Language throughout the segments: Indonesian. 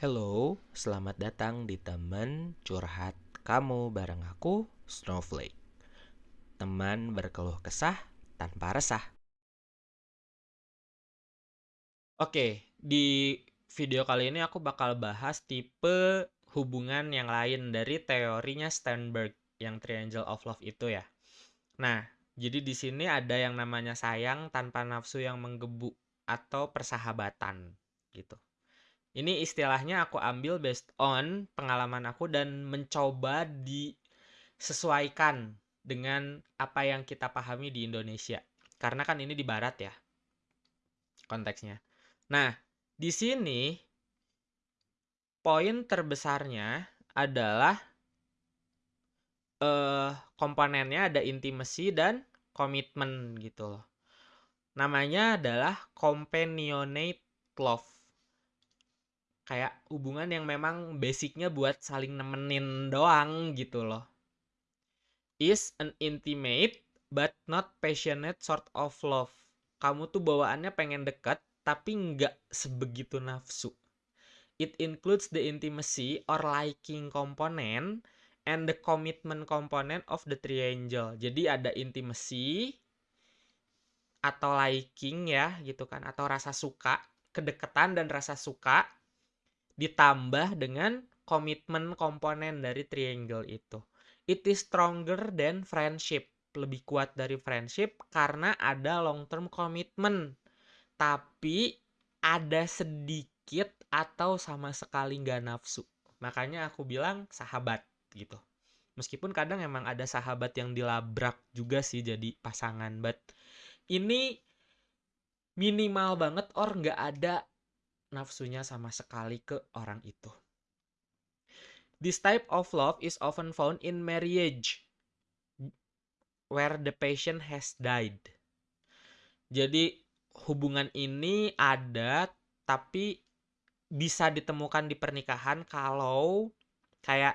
Hello, selamat datang di teman curhat kamu bareng aku, Snowflake. Teman berkeluh kesah tanpa resah. Oke, di video kali ini aku bakal bahas tipe hubungan yang lain dari teorinya Sternberg yang Triangle of Love itu ya. Nah, jadi di sini ada yang namanya sayang tanpa nafsu yang menggebu atau persahabatan gitu. Ini istilahnya aku ambil based on pengalaman aku dan mencoba disesuaikan dengan apa yang kita pahami di Indonesia. Karena kan ini di barat ya konteksnya. Nah, di sini poin terbesarnya adalah eh komponennya ada intimacy dan komitmen gitu loh. Namanya adalah companionate love. Kayak hubungan yang memang basicnya buat saling nemenin doang gitu loh. Is an intimate but not passionate sort of love. Kamu tuh bawaannya pengen deket tapi nggak sebegitu nafsu. It includes the intimacy or liking component and the commitment component of the triangle. Jadi ada intimacy atau liking ya gitu kan atau rasa suka, kedekatan dan rasa suka ditambah dengan komitmen komponen dari triangle itu. It is stronger than friendship. Lebih kuat dari friendship karena ada long term commitment. Tapi ada sedikit atau sama sekali nggak nafsu. Makanya aku bilang sahabat gitu. Meskipun kadang emang ada sahabat yang dilabrak juga sih jadi pasangan, but ini minimal banget or nggak ada nafsunya sama sekali ke orang itu. This type of love is often found in marriage where the patient has died. Jadi hubungan ini ada tapi bisa ditemukan di pernikahan kalau kayak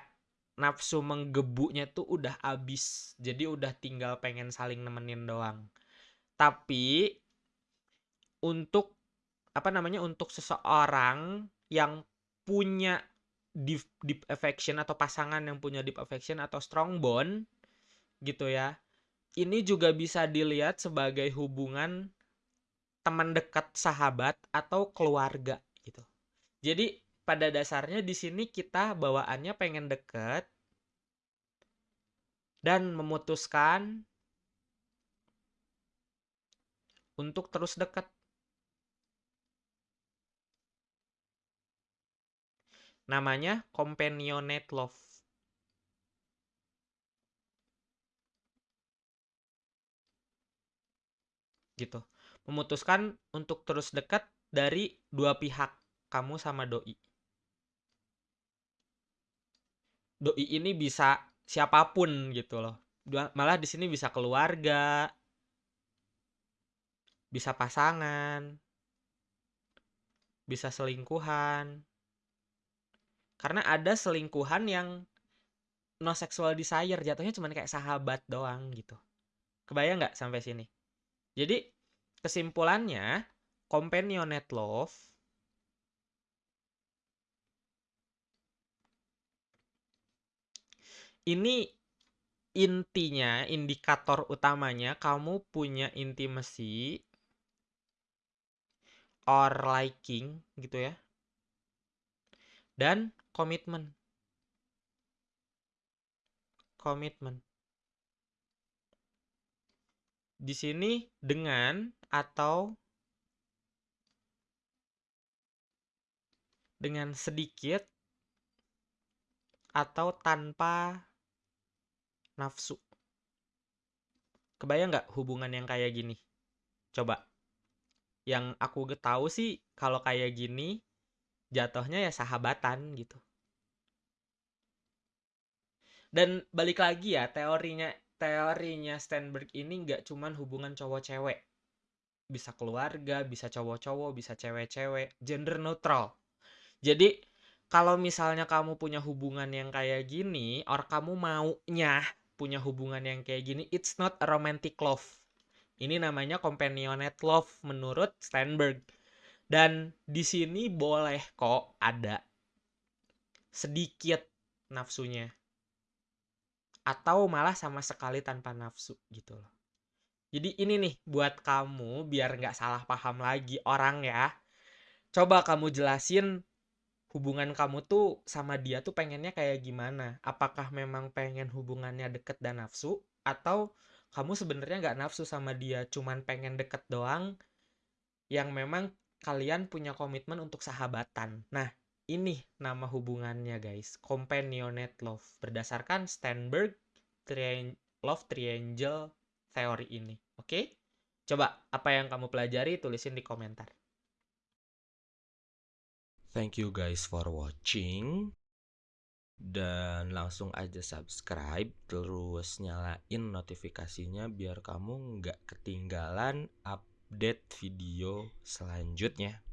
nafsu menggebunya tuh udah abis jadi udah tinggal pengen saling nemenin doang tapi untuk apa namanya untuk seseorang yang punya deep deep affection atau pasangan yang punya deep affection atau strong bond gitu ya ini juga bisa dilihat sebagai hubungan teman dekat sahabat atau keluarga gitu jadi pada dasarnya di sini kita bawaannya pengen deket dan memutuskan untuk terus deket. Namanya companionate love. Gitu. Memutuskan untuk terus dekat dari dua pihak, kamu sama doi. doi ini bisa siapa pun gitu loh. Malah di sini bisa keluarga, bisa pasangan, bisa selingkuhan. Karena ada selingkuhan yang no sexual desire, jatuhnya cuma kayak sahabat doang gitu. Kebayang nggak sampai sini? Jadi kesimpulannya, companionate love ini intinya, indikator utamanya kamu punya intimacy or liking gitu ya. Dan komitmen. Komitmen. Di sini dengan atau dengan sedikit atau tanpa nafsu. Kebayang nggak hubungan yang kayak gini? Coba. Yang aku tahu sih kalau kayak gini jatuhnya ya sahabatan gitu. Dan balik lagi ya teorinya teorinya Steinberg ini nggak cuman hubungan cowok cewek. Bisa keluarga, bisa cowok-cowok, bisa cewek-cewek, gender neutral. Jadi kalau misalnya kamu punya hubungan yang kayak gini, or kamu maunya punya hubungan yang kayak gini, it's not a romantic love. Ini namanya companionate love menurut Steinberg. Dan di sini boleh kok ada sedikit nafsunya atau malah sama sekali tanpa nafsu gitu loh. Jadi ini nih buat kamu biar nggak salah paham lagi orang ya. Coba kamu jelasin hubungan kamu tuh sama dia tuh pengennya kayak gimana? Apakah memang pengen hubungannya deket dan nafsu atau kamu sebenarnya nggak nafsu sama dia, cuman pengen deket doang yang memang kalian punya komitmen untuk sahabatan. Nah, ini nama hubungannya guys, companionate love berdasarkan Sternberg tri love triangle teori ini. Oke? Okay? Coba apa yang kamu pelajari tulisin di komentar. Thank you guys for watching. Dan langsung aja subscribe terus nyalain notifikasinya biar kamu nggak ketinggalan update video selanjutnya.